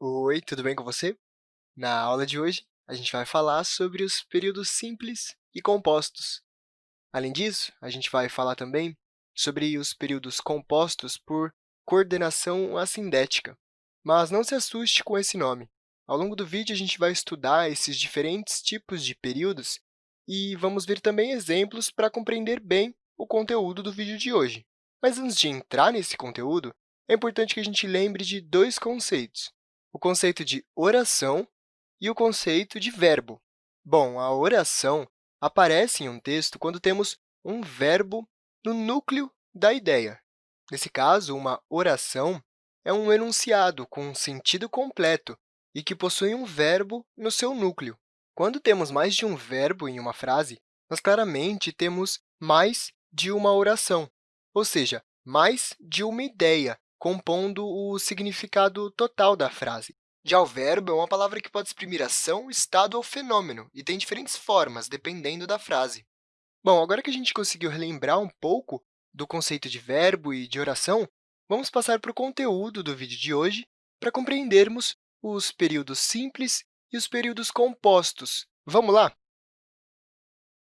Oi, tudo bem com você? Na aula de hoje, a gente vai falar sobre os períodos simples e compostos. Além disso, a gente vai falar também sobre os períodos compostos por coordenação assindética. Mas não se assuste com esse nome. Ao longo do vídeo, a gente vai estudar esses diferentes tipos de períodos e vamos ver também exemplos para compreender bem o conteúdo do vídeo de hoje. Mas antes de entrar nesse conteúdo, é importante que a gente lembre de dois conceitos o conceito de oração e o conceito de verbo. Bom, a oração aparece em um texto quando temos um verbo no núcleo da ideia. Nesse caso, uma oração é um enunciado com um sentido completo e que possui um verbo no seu núcleo. Quando temos mais de um verbo em uma frase, nós claramente temos mais de uma oração, ou seja, mais de uma ideia compondo o significado total da frase. Já o verbo é uma palavra que pode exprimir ação, estado ou fenômeno, e tem diferentes formas, dependendo da frase. Bom, agora que a gente conseguiu relembrar um pouco do conceito de verbo e de oração, vamos passar para o conteúdo do vídeo de hoje para compreendermos os períodos simples e os períodos compostos. Vamos lá?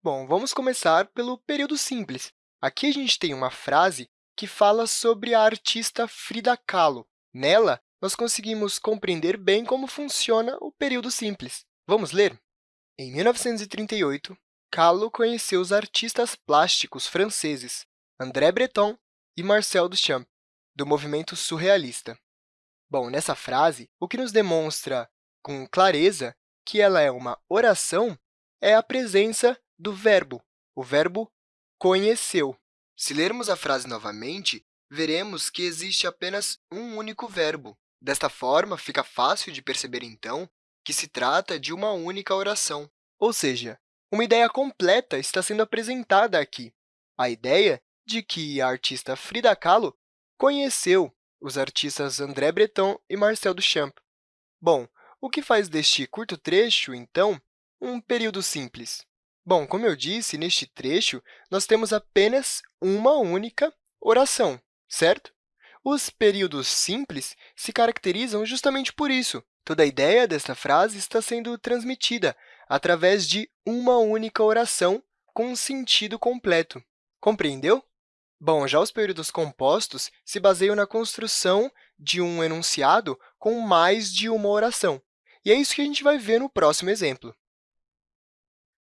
Bom, vamos começar pelo período simples. Aqui a gente tem uma frase que fala sobre a artista Frida Kahlo. Nela, nós conseguimos compreender bem como funciona o período simples. Vamos ler? Em 1938, Kahlo conheceu os artistas plásticos franceses André Breton e Marcel Duchamp, do movimento surrealista. Bom, nessa frase, o que nos demonstra com clareza que ela é uma oração é a presença do verbo, o verbo conheceu. Se lermos a frase novamente, veremos que existe apenas um único verbo. Desta forma, fica fácil de perceber, então, que se trata de uma única oração. Ou seja, uma ideia completa está sendo apresentada aqui. A ideia de que a artista Frida Kahlo conheceu os artistas André Breton e Marcel Duchamp. Bom, o que faz deste curto trecho, então, um período simples? Bom, como eu disse, neste trecho, nós temos apenas uma única oração, certo? Os períodos simples se caracterizam justamente por isso. Toda a ideia desta frase está sendo transmitida através de uma única oração com um sentido completo. Compreendeu? Bom, já os períodos compostos se baseiam na construção de um enunciado com mais de uma oração. E é isso que a gente vai ver no próximo exemplo.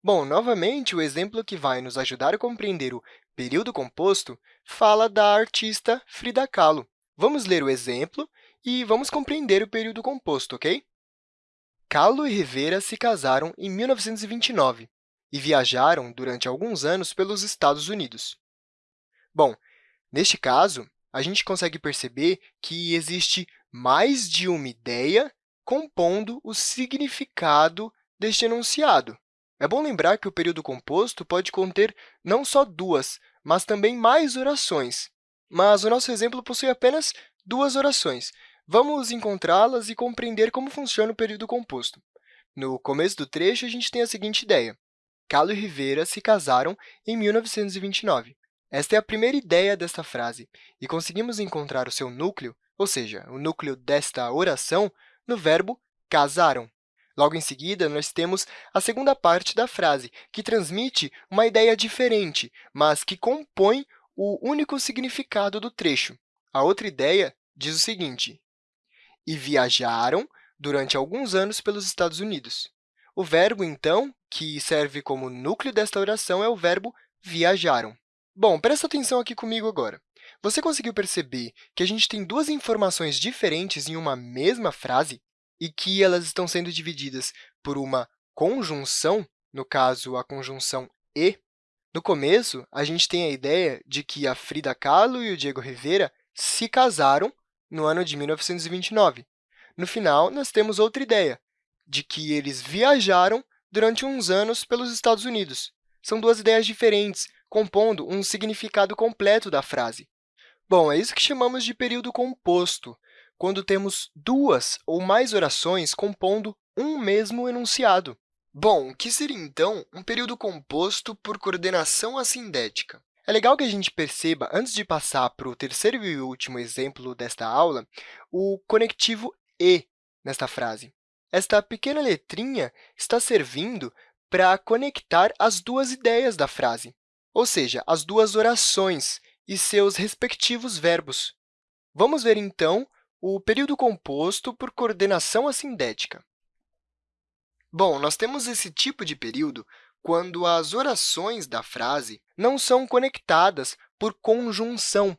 Bom, novamente, o exemplo que vai nos ajudar a compreender o período composto fala da artista Frida Kahlo. Vamos ler o exemplo e vamos compreender o período composto, ok? Kahlo e Rivera se casaram em 1929 e viajaram durante alguns anos pelos Estados Unidos. Bom, neste caso, a gente consegue perceber que existe mais de uma ideia compondo o significado deste enunciado. É bom lembrar que o período composto pode conter não só duas, mas também mais orações. Mas o nosso exemplo possui apenas duas orações. Vamos encontrá-las e compreender como funciona o período composto. No começo do trecho, a gente tem a seguinte ideia. Calo e Rivera se casaram em 1929. Esta é a primeira ideia desta frase, e conseguimos encontrar o seu núcleo, ou seja, o núcleo desta oração, no verbo casaram. Logo em seguida, nós temos a segunda parte da frase, que transmite uma ideia diferente, mas que compõe o único significado do trecho. A outra ideia diz o seguinte, e viajaram durante alguns anos pelos Estados Unidos. O verbo, então, que serve como núcleo desta oração é o verbo viajaram. Bom, presta atenção aqui comigo agora. Você conseguiu perceber que a gente tem duas informações diferentes em uma mesma frase? E que elas estão sendo divididas por uma conjunção, no caso, a conjunção e. No começo, a gente tem a ideia de que a Frida Kahlo e o Diego Rivera se casaram no ano de 1929. No final, nós temos outra ideia, de que eles viajaram durante uns anos pelos Estados Unidos. São duas ideias diferentes, compondo um significado completo da frase. Bom, é isso que chamamos de período composto quando temos duas ou mais orações compondo um mesmo enunciado. Bom, o que seria, então, um período composto por coordenação assindética? É legal que a gente perceba, antes de passar para o terceiro e último exemplo desta aula, o conectivo e, nesta frase. Esta pequena letrinha está servindo para conectar as duas ideias da frase, ou seja, as duas orações e seus respectivos verbos. Vamos ver, então, o período composto por coordenação assindética. Bom, nós temos esse tipo de período quando as orações da frase não são conectadas por conjunção,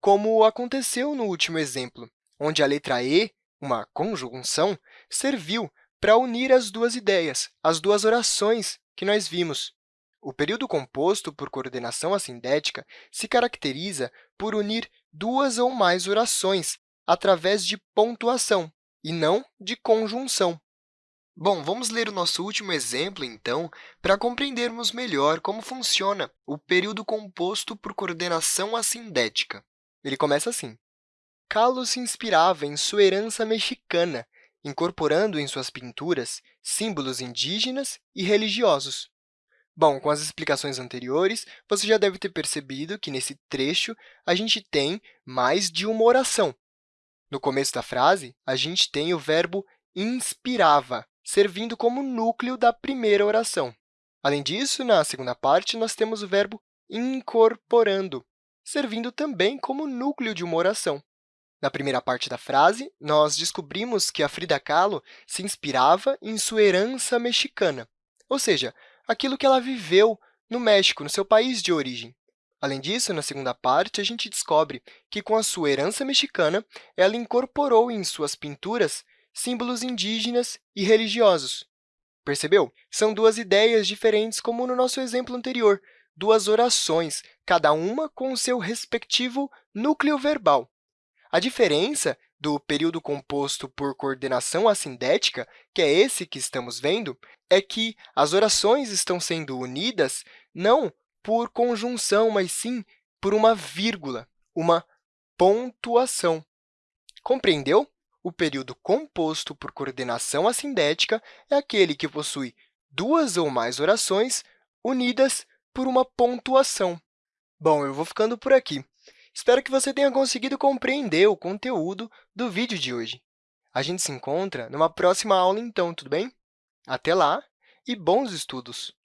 como aconteceu no último exemplo, onde a letra E, uma conjunção, serviu para unir as duas ideias, as duas orações que nós vimos. O período composto por coordenação assindética se caracteriza por unir duas ou mais orações através de pontuação, e não de conjunção. Bom, vamos ler o nosso último exemplo, então, para compreendermos melhor como funciona o período composto por coordenação assindética. Ele começa assim. Carlos se inspirava em sua herança mexicana, incorporando em suas pinturas símbolos indígenas e religiosos. Bom, com as explicações anteriores, você já deve ter percebido que, nesse trecho, a gente tem mais de uma oração. No começo da frase, a gente tem o verbo inspirava, servindo como núcleo da primeira oração. Além disso, na segunda parte, nós temos o verbo incorporando, servindo também como núcleo de uma oração. Na primeira parte da frase, nós descobrimos que a Frida Kahlo se inspirava em sua herança mexicana, ou seja, aquilo que ela viveu no México, no seu país de origem. Além disso, na segunda parte, a gente descobre que, com a sua herança mexicana, ela incorporou em suas pinturas símbolos indígenas e religiosos. Percebeu? São duas ideias diferentes, como no nosso exemplo anterior, duas orações, cada uma com o seu respectivo núcleo verbal. A diferença do período composto por coordenação assindética, que é esse que estamos vendo, é que as orações estão sendo unidas não por conjunção, mas sim por uma vírgula, uma pontuação. Compreendeu? O período composto por coordenação assindética é aquele que possui duas ou mais orações unidas por uma pontuação. Bom, eu vou ficando por aqui. Espero que você tenha conseguido compreender o conteúdo do vídeo de hoje. A gente se encontra numa próxima aula, então, tudo bem? Até lá e bons estudos!